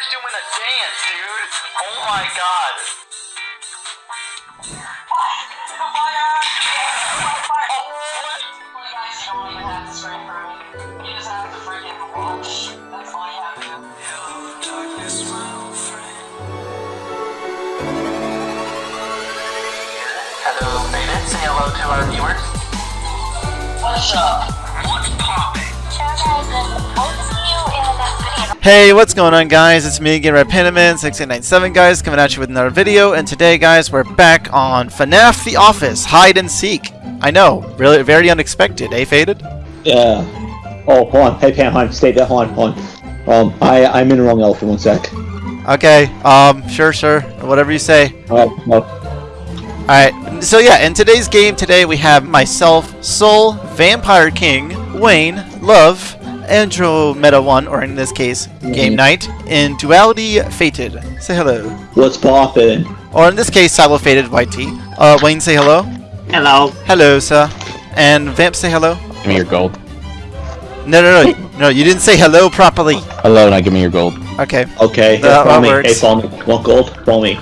Vampires doing a dance, dude. Oh my god. Hello, Beta. Say hello to our viewers. What's up? What's poppin'? Hey, what's going on guys? It's me again, RedPandaman6897 guys, coming at you with another video, and today guys, we're back on FNAF The Office, Hide and Seek. I know, really, very unexpected, eh, Faded? Yeah. Oh, hold on. Hey, on. Stay there. Hold on, hold on. Um, I, I'm in the wrong for One sec. Okay, um, sure, sure, whatever you say. Oh, no. Alright, so yeah, in today's game today we have myself, Soul, Vampire King, Wayne, Love, Andromeda 1, or in this case, Game Night, in Duality Fated. Say hello. What's poppin'? Or in this case, Silo Fated White Tea. Uh, Wayne, say hello. Hello. Hello, sir. And Vamp, say hello. Give me your gold. No, no, no, no, you didn't say hello properly. Hello, now give me your gold. Okay. Okay, hey, That- follow me. works. Hey, follow me. Want gold? Follow me.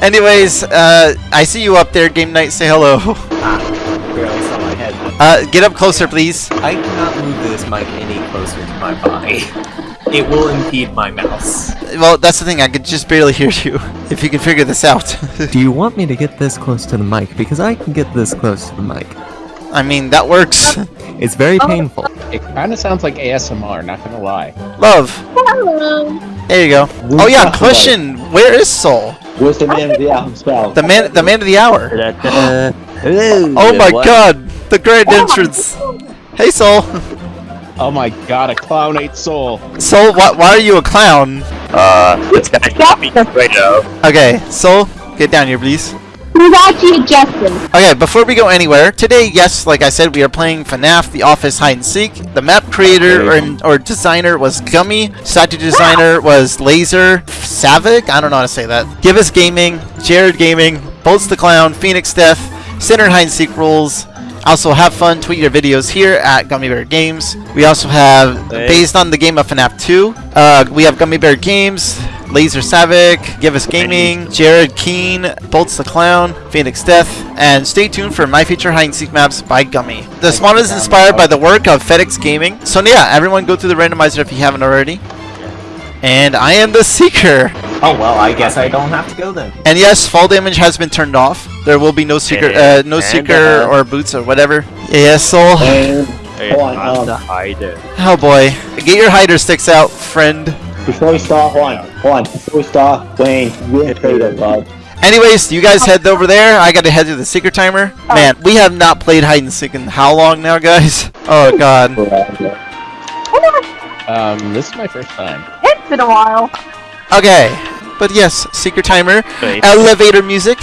Anyways, uh, I see you up there, Game Night. Say hello. Uh, get up closer, please. I cannot move this mic any closer to my body. It will impede my mouse. Well, that's the thing. I could just barely hear you. If you can figure this out. Do you want me to get this close to the mic? Because I can get this close to the mic. I mean, that works. It's very painful. It kind of sounds like ASMR, not gonna lie. Love. Hello. There you go. Oh yeah, talking question. Where is Soul? Where's the man of the hour? The man, the man of the hour. Uh, hello. Oh my What? God, the grand entrance. Hey Soul. Oh my god, a clown ate soul. Soul, why, why are you a clown? Uh, this guy got me right now. Okay, Soul, get down here, please. Who's actually Justin? Okay, before we go anywhere, today, yes, like I said, we are playing FNAF The Office Hide and Seek. The map creator or, or designer was Gummy. Statue designer was Laser Savic. I don't know how to say that. Give Us Gaming, Jared Gaming, Bolts the Clown, Phoenix Death, Center Hide and Seek Rules. Also, have fun. Tweet your videos here at Gummy Bear Games. We also have, based on the game of FNAF 2, uh, we have Gummy Bear Games, Laser Savic, Give Us Gaming, Jared Keen, Bolts the Clown, Phoenix Death, and stay tuned for My Future Hide and Seek Maps by Gummy. The spawn is inspired by the work of FedEx Gaming. So yeah, everyone go through the randomizer if you haven't already. And I am the Seeker. Oh well, I guess I don't have to go then. And yes, fall damage has been turned off. There will be no Seeker, uh, no And, Seeker uh, or boots or whatever. Yes, Soul. And Hold on, I'm um, the hider. Oh boy. Get your hider sticks out, friend. before we start, hold on. Hold on. Before we start, Wayne, we're creative, bud. Anyways, you guys head over there. I gotta head to the secret timer. Man, we have not played hide and seek in how long now, guys? Oh god. Um, this is my first time. It's been a while. Okay. But yes, secret timer. Wait. Elevator music.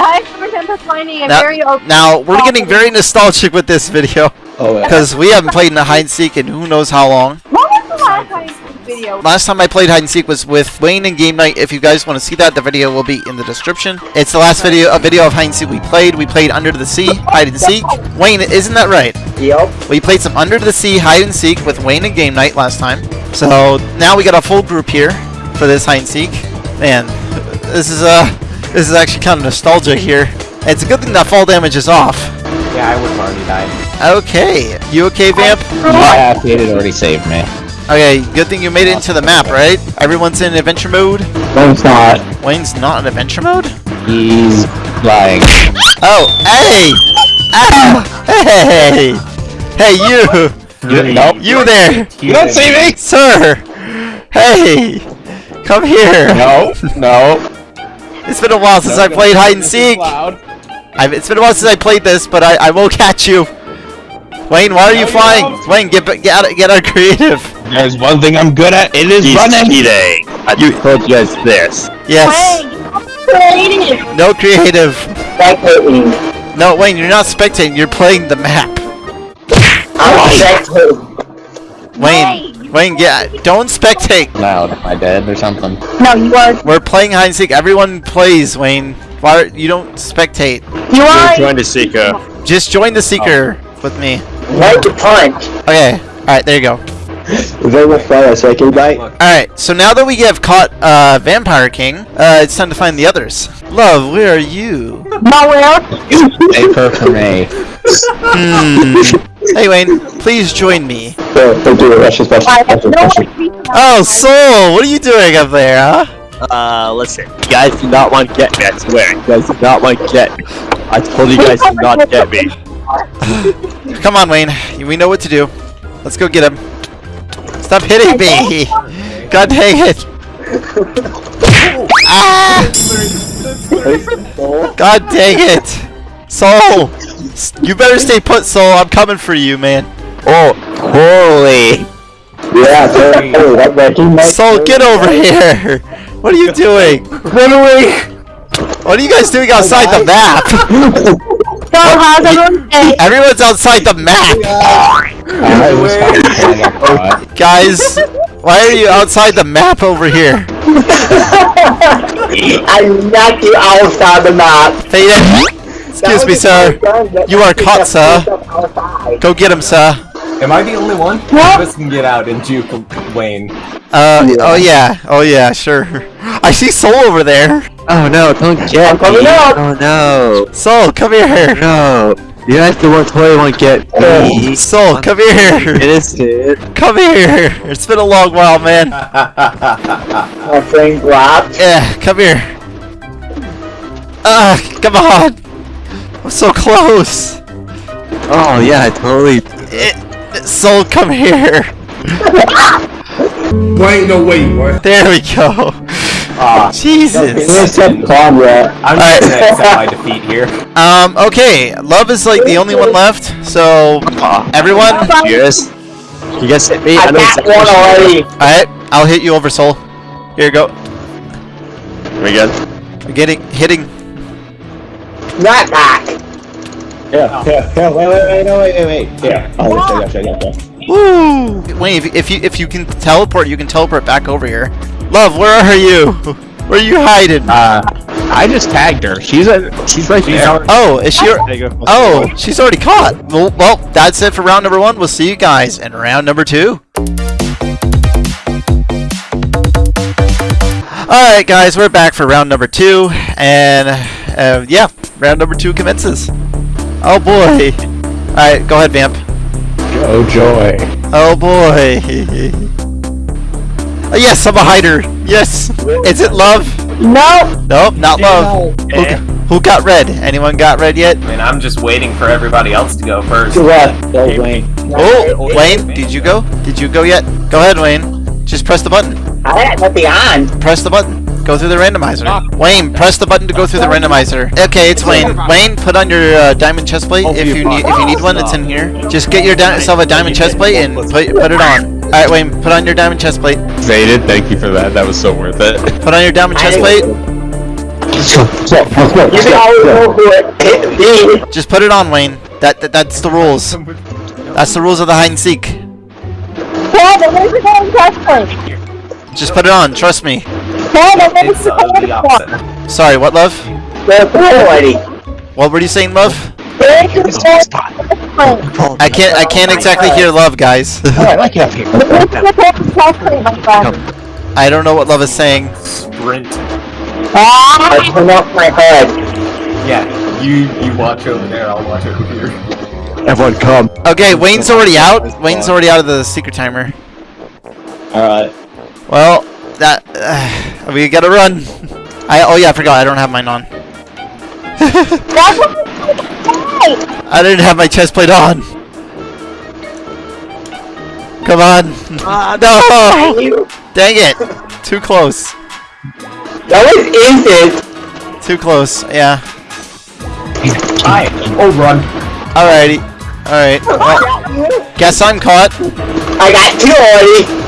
I remember finding a Now- very. Now, we're getting very nostalgic with this video. Oh, yeah. Because we haven't played in the hide and seek in who knows how long. What was the last time video? Last time I played hide and seek was with Wayne and Game Night. If you guys want to see that, the video will be in the description. It's the last video, a video of hide and seek we played. We played Under the Sea, hide and seek. Wayne, isn't that right? Yep. We played some Under the Sea hide and seek with Wayne and Game Night last time. So now we got a full group here for this hide and seek. Man, this is uh this is actually kind of nostalgia here. It's a good thing that fall damage is off. Yeah, I would have already died. Okay, you okay, Vamp? Yeah, Faded already saved me. Okay, good thing you made it into the map, right? Everyone's in adventure mode. Wayne's not. Wayne's not in adventure mode. He's lying. Oh, hey, ah, hey, hey, you, You, nope. you there, You don't see me! sir. Hey, come here. No, no. It's been a while since I played hide and seek. I've, it's been a while since I played this, but I, I will catch you. Wayne, why are you No, you flying? won't. Wayne, get get out, get out creative. There's one thing I'm good at. It is He's running. cheating. I just told you guys this. Yes. Creative. No creative. No, Wayne, you're not spectating. You're playing the map. I'm spectating. Wayne, Wayne, get don't spectate. Loud. Am I dead or something? No, you are. We're playing hide and seek. Everyone plays. Wayne, why you don't spectate? You are. Join the seeker. Just join the seeker with me. Like the punch. Okay. All right. There you go. They will fly us, okay, mate? Alright, so now that we have caught uh, Vampire King, uh, it's time to find the others. Love, where are you? Nowhere. Paper for me. Hey Wayne, please join me. So, they do it, that's just I have no special. Oh, Soul, what are you doing up there, huh? Uh, listen. You guys do not want to get me, I swear. You guys do not want to get me. I told you guys to not get me. Come on, Wayne. We know what to do. Let's go get him. Stop hitting me! God dang it! Ah! God dang it! Soul! You better stay put, Soul. I'm coming for you, man. Oh, holy. Yeah, so, hey, that wrecking, mate. Soul, get over here! What are you doing? Run away! What are you guys doing outside the map? So how's everyone day? Everyone's outside the map! I was fine until I got caught. Guys, why are you outside the map over here? I knocked you outside the map. Faded! Excuse me, sir. You are caught, sir. Go get him, sir. Am I the only one? One of us can get out and juke Wayne. Uh, oh yeah, oh yeah, sure. I see Soul over there. Oh no, don't get me. coming up. Oh no. Soul, come here. No. You guys the one totally won't get me. Soul, come here. Innocent. Come here. It's been a long while, man. My friend grabbed. Yeah, come here. Ah, come on. I'm so close. Oh yeah, I totally. Eh, Soul, come here. Wait, no, wait, what? There we go. Jesus. said Conrad. I'm Alright. just gonna accept my defeat here. Um, okay. Love is like the only one left, so everyone. Yes. You guys hit me. I know got exactly one already. Alright, I'll hit you over, Soul. Here you go. We good? Getting hitting. Not back. Yeah, yeah, yeah, wait, wait, wait, no, wait, wait, wait. Yeah. Oh, gotcha, gotcha, gotcha. Woo! Wait, if, if you if you can teleport, you can teleport back over here. Love, where are you? Where are you hiding? Uh, I just tagged her. She's a. She's right there. Oh, is she? There you go. Oh, she's already caught. Well, well, that's it for round number one. We'll see you guys in round number two. Alright, guys, we're back for round number two, and uh, yeah, round number two commences. Oh boy. Alright, go ahead, Vamp. Oh joy. Oh boy. Oh, yes, I'm a hider. Yes. Is it love? No. Nope, not love. Who, eh. who got red? Anyone got red yet? I mean, I'm just waiting for everybody else to go first. To left, go Wayne. Oh, Wayne, did you go? Did you go yet? Go ahead, Wayne. Just press the button. I had nothing on. Press the button. Go through the randomizer. Wayne, press the button to go through the randomizer. Okay, it's Wayne. Wayne, put on your uh, diamond chest plate if you need if you need one. It's in here. Just get your yourself a diamond chest plate and put put it on. All right, Wayne, put on your diamond chest plate. Faded, thank you for that. That was so worth it. Put on your diamond chest plate. You can always go for it. Hit me. Just put it on, Wayne. That, that that's the rules. That's the rules of the hide and seek. Dad, I'm going to go. Just put it on. Trust me. Dad, I'm It's to uh, the opposite. Sorry, what, love? Go for it already. What were you saying, love? I can't I can't exactly hear love, guys. Alright, like it up here. I don't know what love is saying. Sprint. I turn off my head. Yeah, you you watch over there. I'll watch over here. Everyone come. Okay, Wayne's already out. Wayne's already out of the secret timer. Alright. Well, that uh, we gotta run. I oh yeah, I forgot. I don't have mine on. That's what I'm I didn't have my chest plate on. Come on. no! Dang it. Too close. That was instant. Too close. Yeah. Hi. Oh, run. Alrighty. Alright. Well, guess I'm caught. I got two already.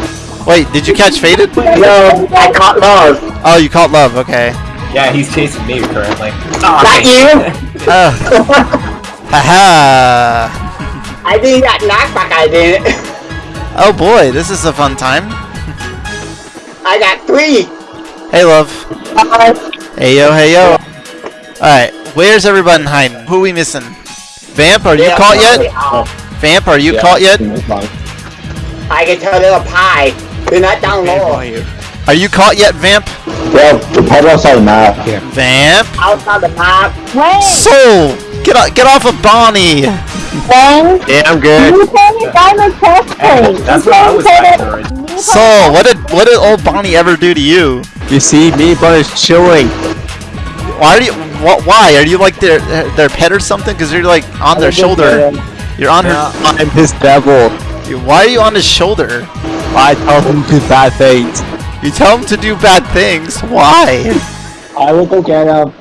Wait, did you catch Faded? No, I caught love. Oh, you caught Love. Okay. Yeah, he's chasing me currently. Not you. Uh, haha. I think that knockback I did. Oh boy, this is a fun time. I got three. Hey, Love. Hey yo, hey yo. Alright, where's everyone hiding? Who we missing? Vamp, are you caught yet? Vamp, are you caught yet? I can tell they're a pie. They're not down low. Are you caught yet, Vamp? Yeah, the pedal outside the map. Vamp? Outside the map. Wayne, Soul! Get o- get off of Bonnie! Wayne, Yeah, I'm good. you told me diamond chest plate. That's You what I was me that- factoring. you Soul, what did what did old Bonnie ever do to you? You see, me and Bunny's chilling. Why are you? What? Why are you like their their pet or something? Because you're like on their shoulder. You're on her. I'm his devil. Why are you on his shoulder? I tell him to do bad things. You tell him to do bad things. Why? I will go get him.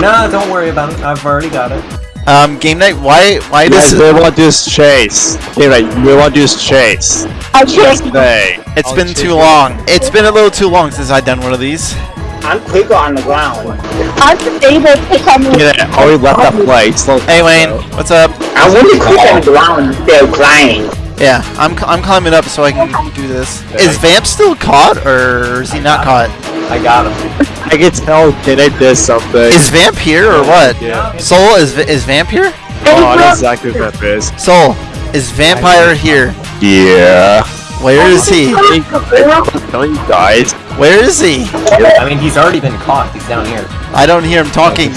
No, don't worry about it. I've already got it. Um, game night. Why? Why You guys does? really want to do this chase. Okay, right, you really want to do this chase. I chased Hey. It's been too long. It's been a little too long since I've done one of these. I'm quicker on the ground. I'm just able to come in. Yeah, already left that place. Slow Hey Wayne, what's up? I'm really quick on the ground instead of climbing. Yeah, I'm c- I'm climbing up so I can do this. Is Vamp still caught or is he not caught? I got him. I can tell Kid did something. Is Vamp here or what? Yeah. Soul is is Vamp here? Oh, I know exactly what that is. Soul is Vampire here? Yeah. Where is he? Telling you guys. Where is he? I mean, he's already been caught. He's down here. I don't hear him talking.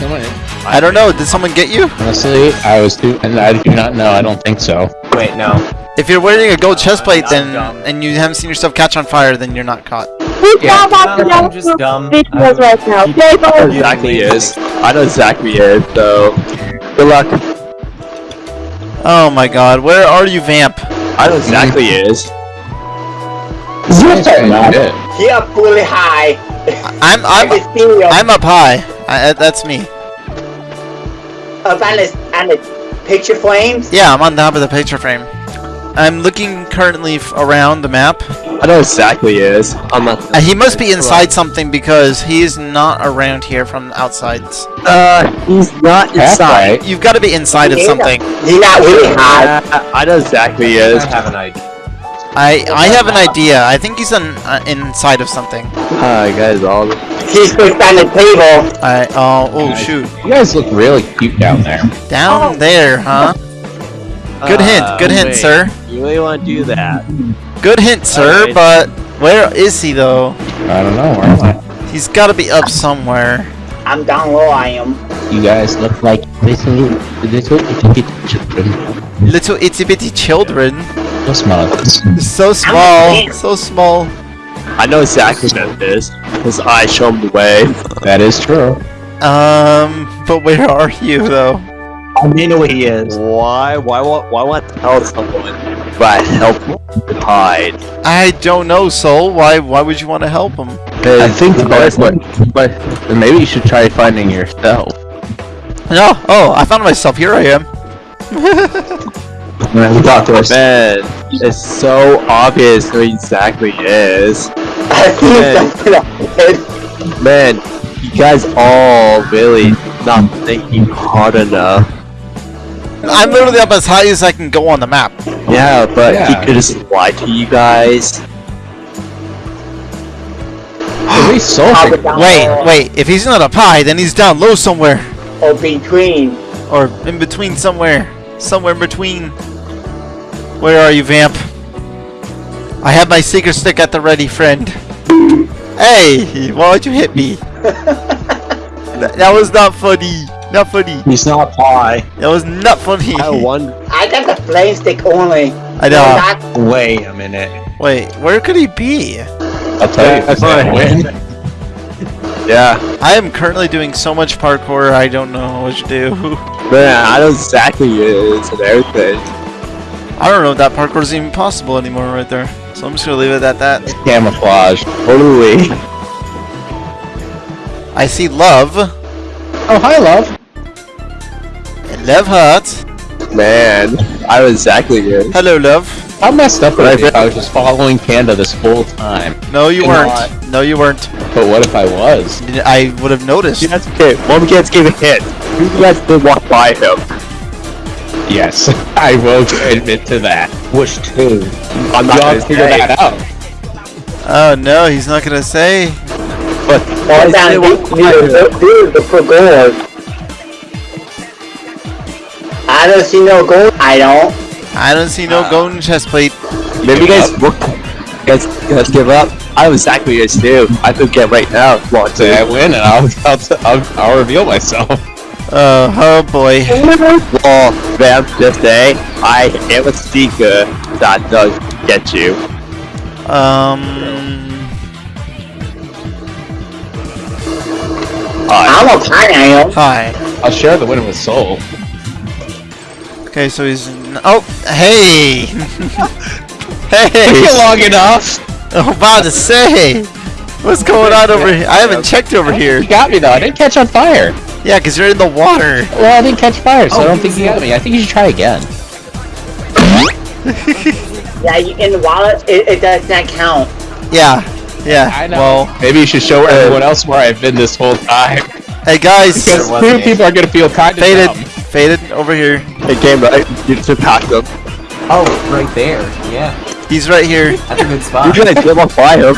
I don't know. Did someone get you? Honestly, I was too, and I do not know. I don't think so. Wait, no. If you're wearing a gold chest plate, then dumb. and you haven't seen yourself catch on fire, then you're not caught. Who's Yeah, yeah, no, I'm just dumb. videos right now. I know go. exactly is. I know exactly is, so. Good luck. Oh my God, where are you, Vamp? I know exactly is. Nice, man, you did. He up really high. I'm I I'm can see him I'm up high. I, uh, that's me. up on the, on the picture frames. Yeah, I'm on top of the picture frame. I'm looking currently f- around the map. I know exactly he is. I'm not. Uh, he must be inside something because he's not around here from the outsides. Uh, he's not inside. Halfway. You've got to be inside of Yeah. something. He's not really high. Uh, I know exactly I is. I have an idea. I I have an idea. I think he's on, uh, inside of something. Hi guys, all. He's pushed on the table. I oh oh shoot You guys look really cute down there. down there, huh? Good hint, good hint, wait. sir. You really want to do that? Good hint, sir. Alright. But where is he though? I don't know. Where am I? He's got to be up somewhere. I'm down low, I am. You guys look like little, little itty bitty children. Little itty bitty children. So small. So small, so small. I know exactly what that is. His eyes show him the way. That is true. Um, but where are you though? I may know where he is. Why? Why? Why? Why want to tell someone? But help him hide. I don't know, Soul. Why? Why would you want to help him? I think the best one, but maybe you should try finding yourself. No. Oh, I found myself. Here I am. Man, We got this. Man, it's so obvious who exactly is. I see Okay. something on his head. Man, you guys all really not thinking hard enough. I'm literally up as high as I can go on the map. Yeah, but Yeah. he could just lie to you guys. At least so. Top it down Wait, low, wait. If he's not up high, then he's down low somewhere, Or between. or in between somewhere, somewhere in between. Where are you, Vamp? I have my secret stick at the ready, friend. Hey, why'd you hit me? that, that was not funny. Not funny. He's not pie. That was not funny. I wonder. I got the flame stick only. I know. Not Wait a minute. Wait, where could he be? I'll tell you. That's if I fine. win. Yeah, I am currently doing so much parkour, I don't know what to do. man, I know exactly who it is and everything. I don't know if that parkour is even possible anymore right there. So I'm just gonna leave it at that. Camouflage. Totally. I see love. Oh, hi, love. And Love heart. Man, I was exactly who it is. Hello, love. How messed up would I Right be if I was just following Panda this whole time? No, you Come weren't. No, you weren't. But what if I was? I would have noticed. You guys, okay, one of you guys gave a hint. Who of you guys did walk by him? Yes, I will admit to that. Which two? I'm not gonna figure say. that out. Oh no, he's not gonna say. But All why down did they walk by him? Dude, the gold. I don't see no gold. I don't. I don't see no golden chest plate. Maybe you guys look. Guys, guys give up. I know exactly what you guys do. I could get right now. if you Want Say I to? win, and I'll I'll, I'll, I'll reveal myself. Uh, oh boy. Well, Vamp, just say I am a seeker that does get you. Um. I'm a pineapple. Hi. I'll share the win with Soul. Okay, so he's. n- Oh, hey! Took hey! you long enough. I'm about to say! What's going on over here? I haven't checked over here. You got me though. I didn't catch on fire. Yeah, because you're in the water. Well, I didn't catch fire, so Oh, I don't think you got me. I think you should try again. Yeah, you, in the wallet, it, it does not count. Yeah. Yeah. I know. Well, Maybe you should show everyone else where I've been this whole time. hey guys! Because There people are gonna feel kind of Faded. dumb. Faded over here. Hey, game, right? You just pack them. Oh, right there. Yeah, He's right here. that's a good spot. You spot. guys give up by him.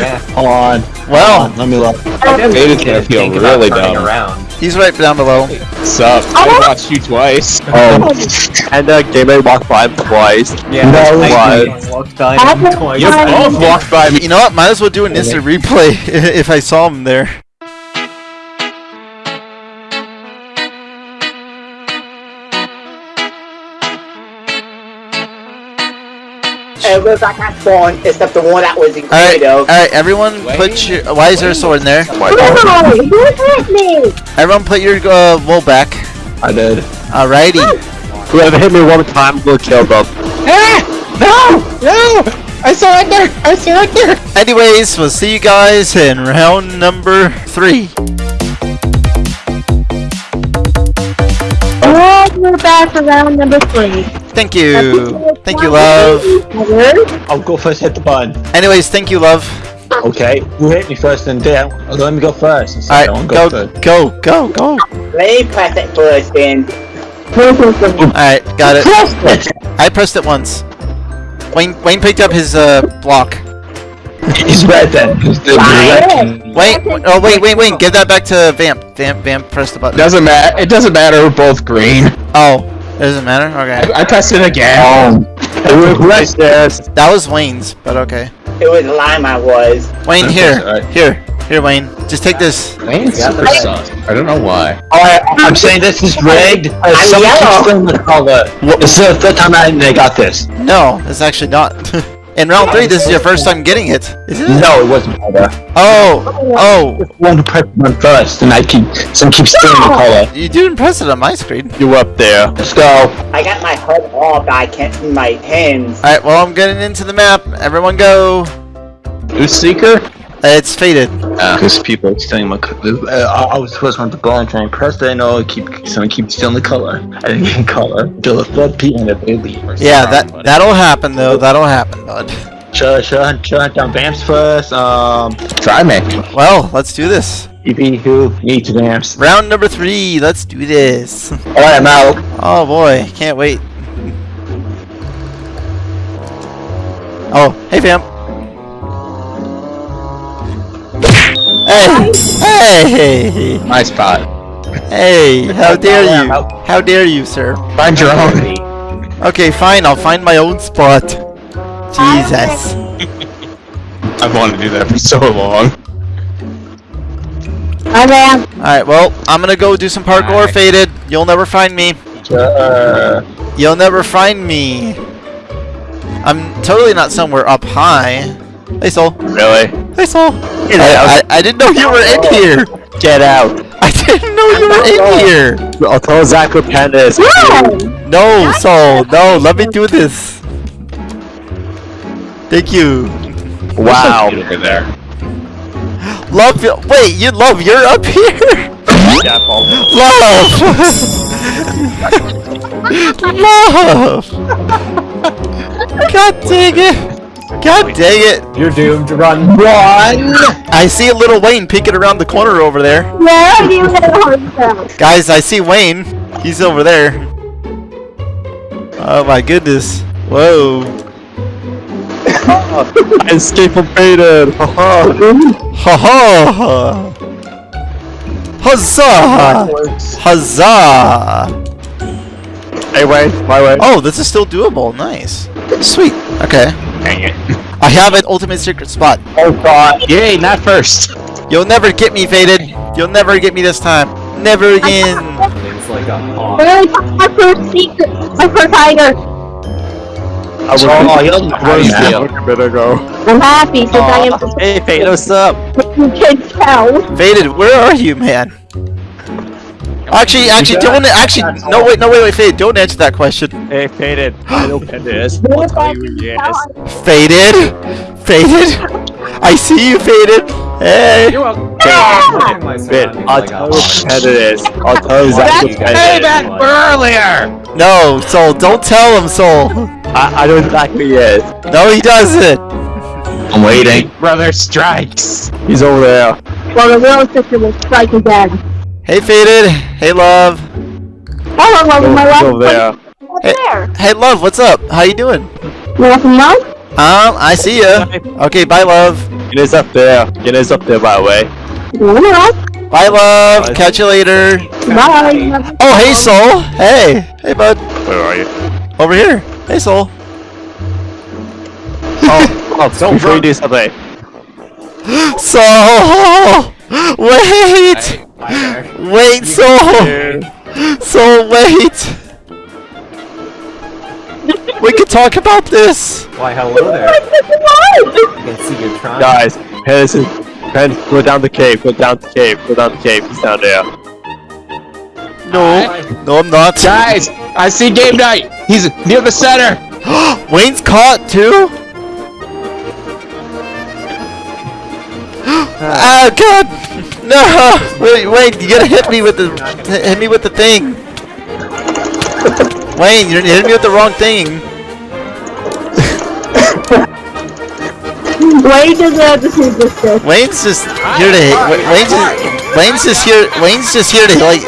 Yeah. Hold on. Well, Let me look. Faded's gonna feel Think really turning dumb. around. he's right down below. Sup? I watched you twice. Um, and uh, game I walked by him twice. Yeah, No, I walked by him twice. You both walked by me. You know what? Might as well do an instant replay if I saw him there. Was like I spawned, except the one that was in Alright, Credo. alright, everyone put your. Why is there a sword in there? No, who hit me? Everyone put your uh, wool back. I did. Alrighty. Whoever hit me one time will kill them. No! No! I surrender! I surrender! Anyways, we'll see you guys in round number three. Oh, we're back for round number three. Thank you. Thank you, love. I'll go first, hit the button. Anyways, thank you, love. Okay, who hit me first and then let me go first. Alright, go, go, go, go. Let me press it first then. Alright, got it. I pressed it once. Wayne, Wayne picked up his uh block. He's red then. Wait, oh wait, wait, wait, give that back to Vamp. Vamp, Vamp, press the button. Doesn't matter. It doesn't matter. We're both green. Oh, doesn't matter. Okay, I, I pressed it again. Um, Who's this? that was Wayne's, but okay. It was lime I was. Wayne, here, alright. here, here, Wayne. Just take this. Wayne's Yeah, super that's- sus. I don't know why. Alright, I'm saying this is rigged. I'm Someone keeps yellow. stealing the color. This is the third time I they got this. No, it's actually not. In round three, this is your first time getting it. Is it? No, it wasn't color. Oh, oh, One to press one first, and I keep someone keeps stealing the color. you didn't press it on my screen. You up there? Let's go. I got my HUD off, I can't see my hands. Alright, well, I'm getting into the map. Everyone go. Who's Seeker? It's faded. Because people are stealing my color. Uh, I, I was the first one to go and try and press it, and oh, keep someone keeps stealing the color. I didn't get color until the third P and the baby. Yeah, that that'll happen though. That'll happen, bud. Shut, shut, shut down Vamps first. Um, Try me. Well, let's do this. EP who needs Vamps. Round number three. Let's do this. Alright, I'm out. Oh boy, can't wait. Oh, hey Vamp. Hey, hey, My spot. hey! How dare you? How dare you, sir? Find your own. Okay, fine. I'll find my own spot. Jesus. I've wanted to do that for so long. Okay. Alright, well, I'm gonna go do some parkour, Alright. Faded. You'll never find me. Uh, You'll never find me. I'm totally not somewhere up high. Hey, Soul. Really? Hey, Soul. I, I, I didn't know you were in here. Get out. I didn't know you were in here. I'll tell Zach what pen is. No, Soul. No, let me do this. Thank you. Wow. Over there. Love, you- wait, you love, you're up here? Yeah, Paul. Love! love! God dang it! God dang it! You're doomed. To run. Run! I see a little Wayne peeking around the corner over there. Yeah, you had a. Guys, I see Wayne. He's over there. Oh my goodness. Whoa. I escaped from Faded. Haha. Ha ha! Huzzah! Huzzah! Hey, wait, my way. Oh, this is still doable. Nice. Sweet. Okay. Dang it. I have an ultimate secret spot. Oh god. Yay, not first. You'll never get me, Faded. You'll never get me this time. Never again. It's like a hawk. Really, my first secret, my first tiger. I was Oh, you'll Where's never better go? I'm happy since I am Hey, Fate, what's up? you can tell. Faded, where are you, man? Actually, actually, don't. Actually, no, wait, no, wait, wait, Faded. Don't answer that question. Hey, Faded. I know Panda is. I'll tell you who he. Faded, faded. I see you, Faded. Hey. You're welcome. Ah! I'll tell you who Panda is. I'll tell you exactly who Panda is. earlier. No, Soul, don't tell him, Soul. I, I know exactly who he is. No, he doesn't. I'm waiting. Brother strikes. He's over there. Well, the real sister will strike again. Hey, Faded. Hey, Love. Hello, love, my He's love. over there. What's Hey. there? Hey, Love, what's up? How you doing? You want love? Um, I see ya. Okay, bye, Love. Guinness up there. Guinness up there, by the way. Love? Bye, Love. Bye. Catch you later. Bye. Oh, hey, Soul. Hey. Hey, bud. Where are you? Over here. Hey, Soul. Oh, oh, so before you do something. Soul! Wait! Hi there. Wait, Soul! Soul, wait! We could talk about this! Why, hello there. I can see you're trying. Guys, Pen is Pen, go down the cave, go down the cave, go down the cave, he's down there. No. No, I'm not. Guys, I see game night. He's near the center. Wayne's caught, too? oh, God! No! Wait, Wayne, you gotta hit me with the... Hit me with the thing. Wayne, you're hitting me with the wrong thing. Wayne Wait to the the sister. Wayne's just here to hit. Wayne's just, Wayne's just here. Wayne's just here to like.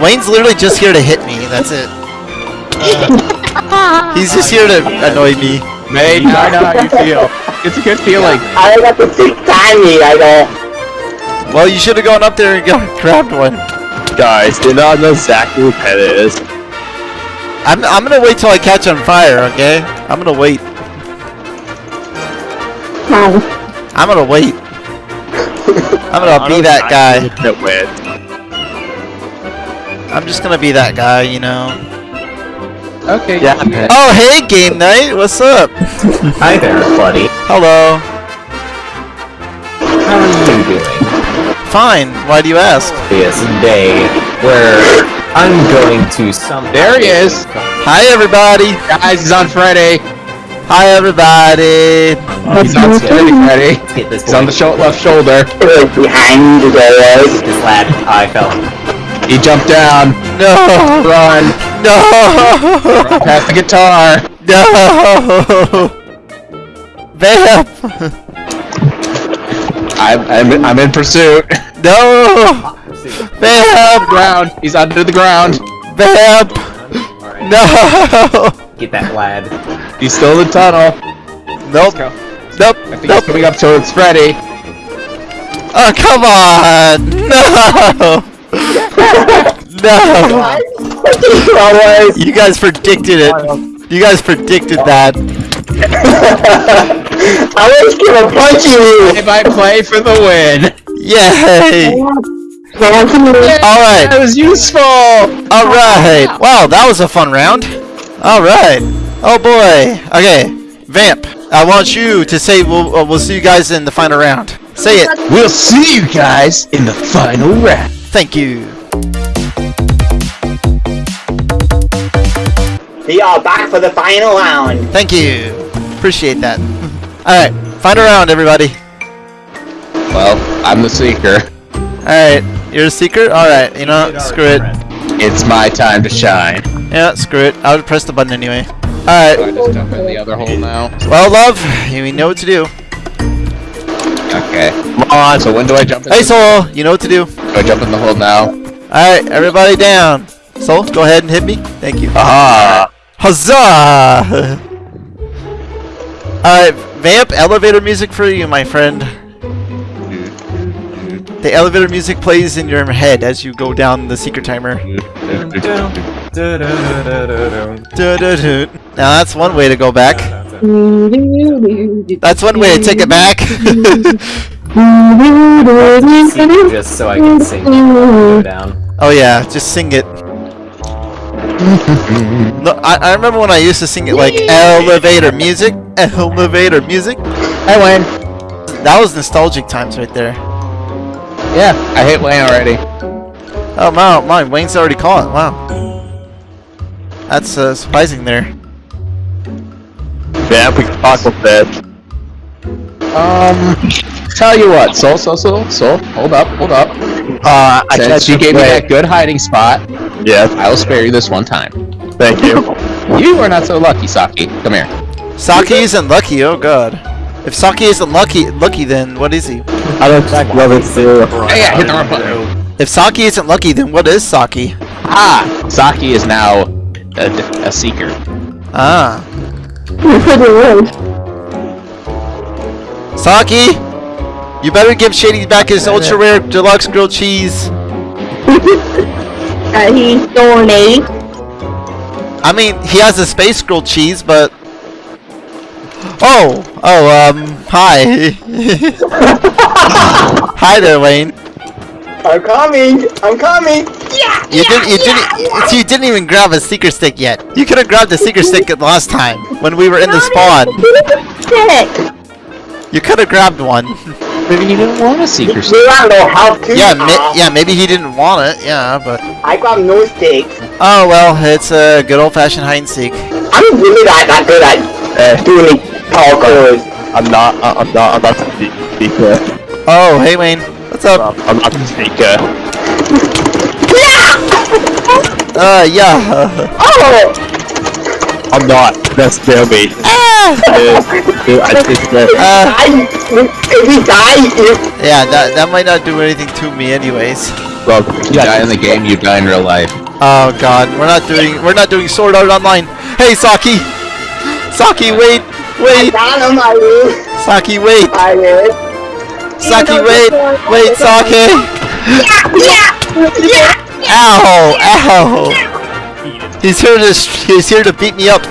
Wayne's literally just here to hit me. That's it. He's just here to annoy me. Mate, I know how you feel. It's a good feeling. I got the six tiny, I know. Well, you should have gone up there and got, grabbed one. Guys, do not know exactly who Pen is. I'm I'm gonna wait till I catch on fire. Okay. I'm gonna wait. I'm gonna wait. I'm gonna be that guy. That win. I'm just gonna be that guy. You know. Okay. Yeah, Pen. Oh, hey, game night. What's up? Hi there, buddy. Hello. Fine. Why do you ask? This day where I'm going to some. There he is. Hi, everybody. Guys, he's on Friday. Hi, everybody. He's on Friday. Friday. Let's He's on the sho left shoulder. Behind the doors. This lad. I fell. He jumped down. No. Run. No. Pass the guitar. No. Vamp. I'm, I'm, I'm in pursuit. No. Vamp. ground. He's under the ground. Vamp. Alright. No. Get that lad. He's still in the tunnel. Nope. go. Nope. I think Nope. he's coming up towards Freddy. Oh, come on. No. No. You guys predicted it. You guys predicted that. I was gonna punch you. If I play for the win. Yay. Alright. That was useful. Alright. Wow, that was a fun round. Alright. Oh boy. Okay. Vamp, I want you to say we'll, uh, we'll see you guys in the final round. Say it. We'll see you guys in the final round. Thank you. We y'all back for the final round. Thank you. Appreciate that. Alright. Final round, everybody. Well, I'm the seeker. Alright. You're a seeker? Alright. You know, screw it. It's my time to shine. Yeah, screw it. I'll press the button anyway. Do Alright. I just jump in the other hole now? Well, love, you know what to do. Okay. Come on. So when do I jump in? Hey, Soul, you know what to do. Do I jump in the hole now? Alright, everybody down. Soul, go ahead and hit me. Thank you. Ah. Huzzah! Alright, vamp elevator music for you, my friend. The elevator music plays in your head as you go down the secret timer. Now that's one way to go back. That's one way to take it back. Just so I can sing go down. oh yeah, just sing it. no, I, I remember when I used to sing it like elevator music, elevator music. Hey, Wayne. That was nostalgic times right there. Yeah, I hit Wayne already. Oh wow, mine Wayne's already caught. Wow, that's uh, surprising there. Yeah, we can talk about that. Um, tell you what, Soul, Soul, Soul, Soul, hold up, hold up. Uh, I Since you gave me that good hiding spot, Yeah, I will spare you this one time. thank you. You are not so lucky, Saki. Come here. Saki isn't lucky. Oh god. If Saki isn't lucky, lucky, then what is he? I don't love it too. Hey, yeah, hit the wrong button. If Saki isn't lucky, then what is Saki? Ah, Saki is now a, a seeker. Ah, You're pretty rude. Saki, you better give Shady back his ultra rare deluxe grilled cheese. Uh, he's donating. I mean, he has a space grilled cheese, but oh, oh, um, hi, hi there, Wayne. I'm coming. I'm coming. Yeah! You didn't, you didn't, you didn't even grab a seeker stick yet. You could have grabbed the seeker stick the last time when we were in the spawn. Sick. You could have grabbed one. Maybe you didn't want a seeker. You don't know how to. Yeah, ma- yeah, maybe he didn't want it. Yeah, but I got no stick. oh well, it's a good old-fashioned hide and seek. I'm really not that good at uh, doing parkours. I'm not. uh, I'm not. I'm not a speaker. Oh, hey Wayne, what's up? I'm not a speaker. Uh, yeah. Oh! I'm not. That's still me. ah! Dude, I just uh, Uh, if he dies, if yeah, that that might not do anything to me, anyways. Well, you die in the game, you die in real life. Oh God, we're not doing we're not doing Sword Art Online. Hey, Saki, Saki, wait, wait, down on my roof, Saki, wait, I will. Saki, wait, wait, Saki. Yeah! Yeah! Yeah! Ow, ow. He's here to he's here to beat me up.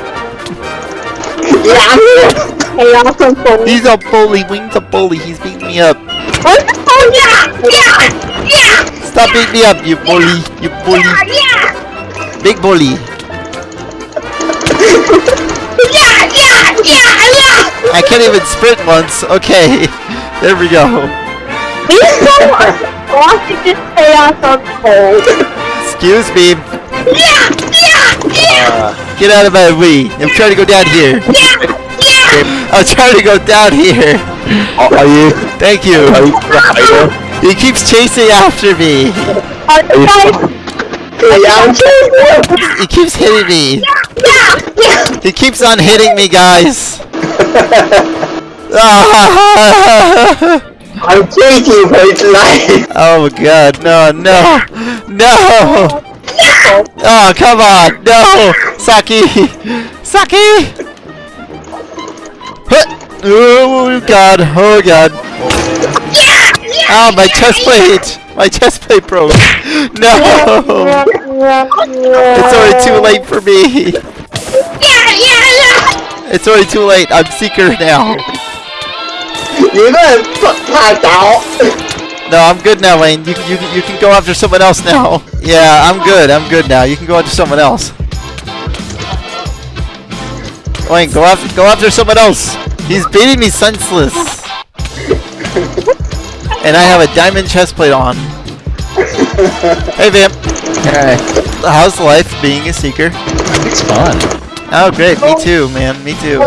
Yeah, I'm here. Hey, awesome phone. He's a bully. Wing's a bully. He's beating me up. Oh, yeah! Yeah! Yeah! Stop beating me up, you bully. You bully. Yeah! Big bully. I can't even sprint once. Okay. There we go. He's so watching this chaos unfold. Excuse me. Yeah! Yeah! Yeah! Uh, get out of my way. I'm trying to go down here. Yeah! Yeah! I'm trying to go down here. Oh, are you? Thank you. Are you? He keeps chasing after me. I'm trying. Yeah, I'm. He keeps hitting me. Yeah! He keeps on hitting me, guys. I'm for his life. oh god, no, no, no. Oh, come on, no, Saki, Saki. Oh god, oh god. Oh, my chest plate, my chest plate broke. No, it's already too late for me. It's already too late. I'm seeker now. You're gonna pass out. No, I'm good now, Wayne. You, you, you can go after someone else now. Yeah, I'm good. I'm good now. You can go after someone else. Wayne, go after go after someone else. He's beating me senseless. And I have a diamond chest plate on. Hey, Vamp. Hey, How's life being a seeker? it's fun. Oh, great. Me oh. too, man. Me too.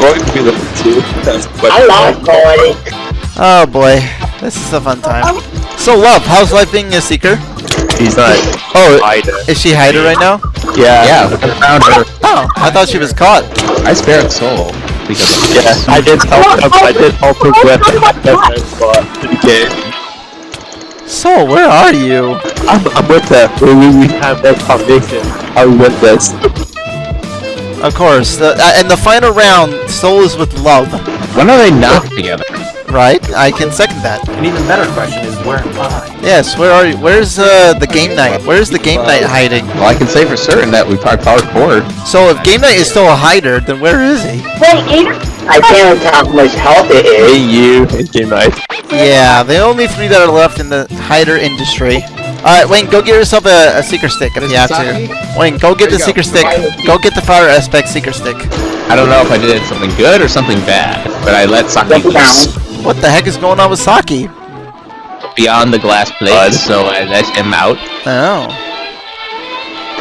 Going to be the two. That's what I love going. Oh, boy. This is a fun time. Um, so, Love, how's life being a seeker? he's not Oh, hider. is she hider right now? Yeah. Yeah, I found her. Oh, I thought she was caught. I spared Soul because of Yeah, I did help him. I did help him with oh, the spot game. So, where are you? I'm, I'm with them. We, we, we have that foundation. I'm with this. Of course. The, uh, in the final round, Soul is with Love. When are they not together? right? I can second that. An even better question is where am I? Yes, where are you? Where's uh, the game night? Where's the game night hiding? Well, I can say for certain that we probably powered forward. So if game night is still a hider, then where is he? Wait, Aiden? I can't tell how much health it Hey, you. It's game night. Yeah, the only three that are left in the hider industry. Alright, Wayne, go get yourself a, a seeker stick if you have to. Wayne, go get the There you go. seeker stick. Go get the fire aspect seeker stick. I don't know if I did something good or something bad, but I let Saki loose What the heck is going on with Saki? beyond the glass plate, so I let him out. Oh.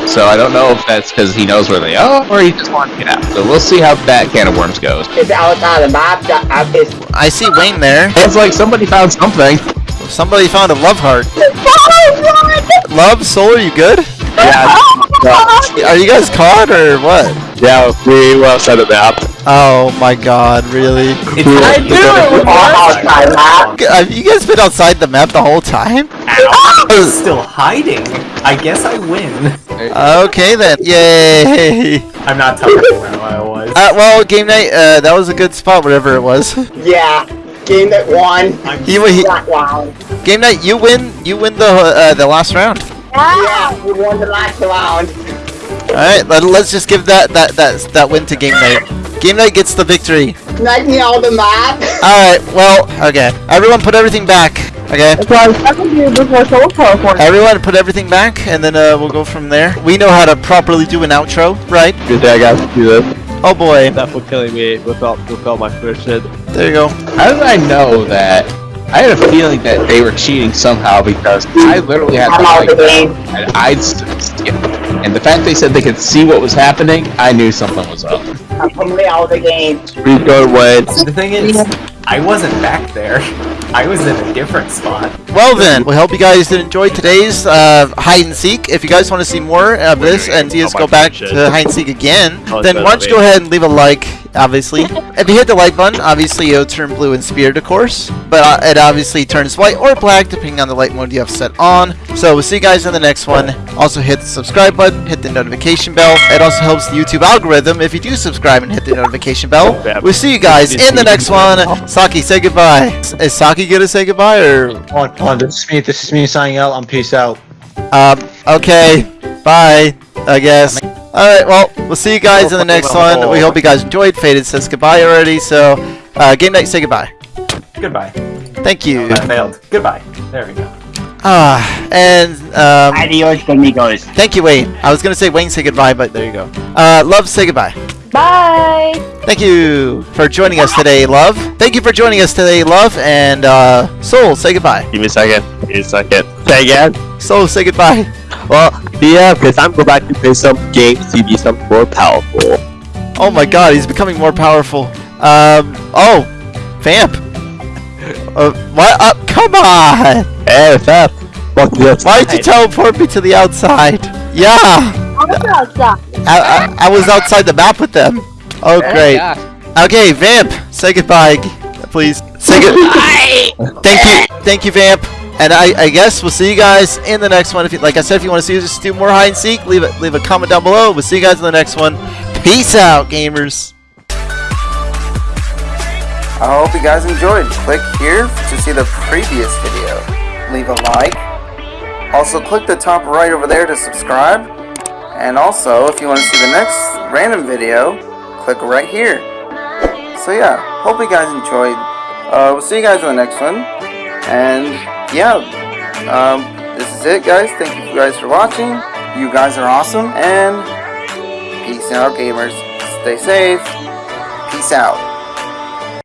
So I don't know if that's because he knows where they are or he just wants to get out. So we'll see how that can of worms goes. It's outside the map. that- I see Wayne there. It's like somebody found something. Somebody found a love heart. Love, soul, are you good? Yeah, Are you guys caught or what? yeah, we were outside the map. Oh my god, really? It's I like- do it outside map. Have you guys been outside the map the whole time? Ow! Still hiding. I guess I win. Okay then. Yay! I'm not telling you where I was. Uh, well, game night, uh, that was a good spot, whatever it was. Yeah. Game that won. I'm He, he, That round. game night, you win, you win the uh, the last round. Yeah, we won the last round. All right, let, let's just give that that that that win to game night. Game night gets the victory. Knock me out the map. All right, well, okay. Everyone, put everything back. Okay. That's what I was talking to you before soul teleport. Everyone, put everything back, and then uh, we'll go from there. We know how to properly do an outro, right? Good day, guys. Do this. Oh boy, That for killing me without without my first hit. there you go. How did I know that? I had a feeling that they were cheating somehow because I literally had I'm the out the game. and I'd skip. And the fact they said they could see what was happening, I knew something was up. I'm completely out of the game. Please go away. The thing is, I wasn't back there. I was in a different spot. Well then, we hope you guys did enjoy today's uh, hide and seek. If you guys want to see more of this and see us go back to hide and seek again, then why don't you go ahead and leave a like, obviously. If you hit the like button, obviously it'll turn blue and spirit, of course. But uh, it obviously turns white or black depending on the light mode you have set on. So we'll see you guys in the next one. Also hit the subscribe button, hit the notification bell. It also helps the YouTube algorithm if you do subscribe and hit the notification bell. We'll see you guys in the next one. Saki, say goodbye. Is Saki gonna say goodbye or Hold on, hold on, this is me. This is me signing out. I'm peace out. Um, okay. Bye, I guess. Alright, well, we'll see you guys in the next one. We hope you guys enjoyed. Faded says goodbye already, so, uh, game night, say goodbye. Goodbye. Thank you. I failed. Goodbye. There we go. Ah, and, um, Adios, amigos. thank you, Wayne. I was gonna say Wayne, say goodbye, but there you go. Uh, Love, say goodbye. Bye. Thank you for joining us today, Love. Thank you for joining us today, Love, and, uh, Soul, say goodbye. Give me a second. Give me a second. Say again. Soul, say goodbye. Well, yeah, because I'm going back to play some games to be some more powerful. Oh my god, he's becoming more powerful. Um, oh, Vamp. Uh, what? Uh, come on! Hey, Fab. Walk to the Why'd you teleport me to the outside? Yeah! I'm outside. I, I, I was outside the map with them. Oh, great. Okay, Vamp, say goodbye, please. Say goodbye! Thank you, thank you, Vamp. And I, I guess we'll see you guys in the next one. If you, like I said, if you want to see us do more hide and seek, leave a, leave a comment down below. We'll see you guys in the next one. Peace out, gamers. I hope you guys enjoyed. Click here to see the previous video. Leave a like. Also click the top right over there to subscribe. And also, if you want to see the next random video, click right here. So yeah, hope you guys enjoyed. Uh, we'll see you guys in the next one. And yeah, um, this is it guys. Thank you guys for watching. You guys are awesome. And peace out gamers. Stay safe. Peace out.